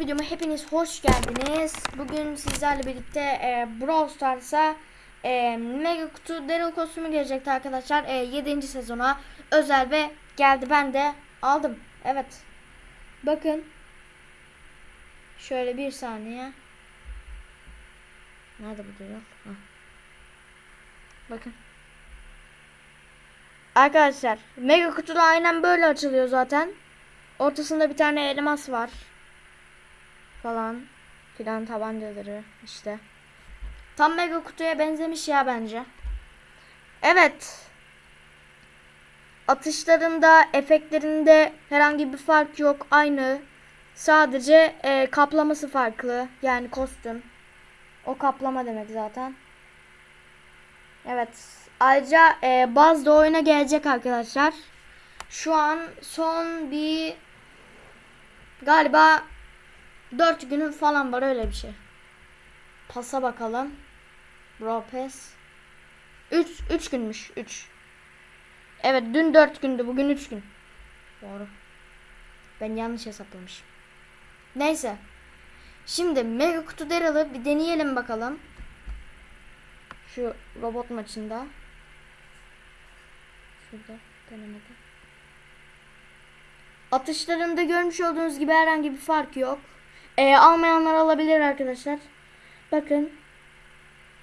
Videoma hepiniz hoş geldiniz. Bugün sizlerle birlikte e, Brawl Stars'a e, Mega Kutu Daryl kostümü gelecekti arkadaşlar. E, 7. sezona özel ve geldi. Ben de aldım. Evet. Bakın. Şöyle bir saniye. Nerede bu Daryl? Bakın. Arkadaşlar Mega Kutuda aynen böyle açılıyor zaten. Ortasında bir tane elmas var falan filan tabancaları işte. Tam mega kutuya benzemiş ya bence. Evet. Atışlarında, efektlerinde herhangi bir fark yok. Aynı. Sadece e, kaplaması farklı. Yani kostüm. O kaplama demek zaten. Evet. Ayrıca e, Buzz da oyuna gelecek arkadaşlar. Şu an son bir galiba 4 günün falan var öyle bir şey. Pasa bakalım. Bro pass. 3 3 günmüş 3. Evet dün 4 gündü bugün 3 gün. Doğru. Ben yanlış hesaplamışım. Neyse. Şimdi mega kutu Daryl'ı bir deneyelim bakalım. Şu robot maçında. Şurada denemede. Atışlarında görmüş olduğunuz gibi herhangi bir fark yok. E, almayanlar alabilir arkadaşlar. Bakın.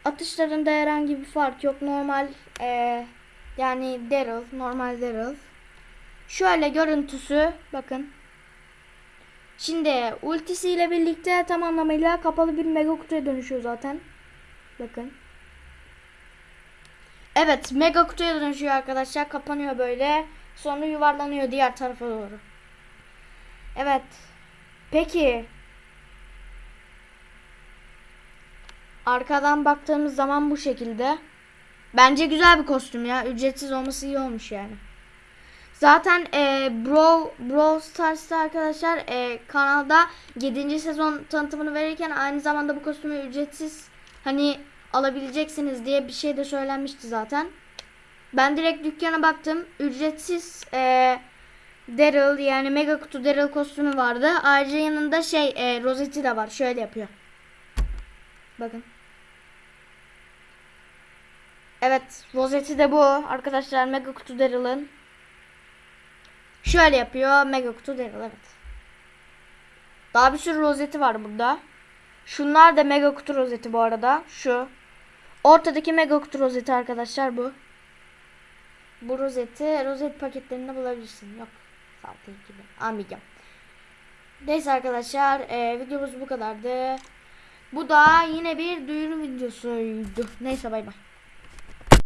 Atışlarında herhangi bir fark yok. Normal e, yani Daryl. Normal Daryl. Şöyle görüntüsü. Bakın. Şimdi ultisiyle birlikte tam anlamıyla kapalı bir mega kutuya dönüşüyor zaten. Bakın. Evet mega kutuya dönüşüyor arkadaşlar. Kapanıyor böyle. Sonra yuvarlanıyor diğer tarafa doğru. Evet. Peki Arkadan baktığımız zaman bu şekilde. Bence güzel bir kostüm ya. Ücretsiz olması iyi olmuş yani. Zaten e, Bro, Brawl Stars'ta arkadaşlar e, kanalda 7. sezon tanıtımını verirken aynı zamanda bu kostümü ücretsiz hani alabileceksiniz diye bir şey de söylenmişti zaten. Ben direkt dükkana baktım. Ücretsiz e, Daryl yani Mega Kutu Daryl kostümü vardı. Ayrıca yanında şey e, rozeti de var. Şöyle yapıyor. Bakın. Evet, rozeti de bu arkadaşlar Mega Kutu Daryl'ın. Şöyle yapıyor Mega Kutu Daryl evet. Daha bir sürü rozeti var burada. Şunlar da Mega Kutu rozeti bu arada. Şu. Ortadaki Mega Kutu rozeti arkadaşlar bu. Bu rozeti rozet paketlerinde bulabilirsin. Yok. Sahte gibi. Almayacağım. Neyse arkadaşlar e, videomuz bu kadardı. Bu da yine bir duyuru videosuydu. Neyse bay bay.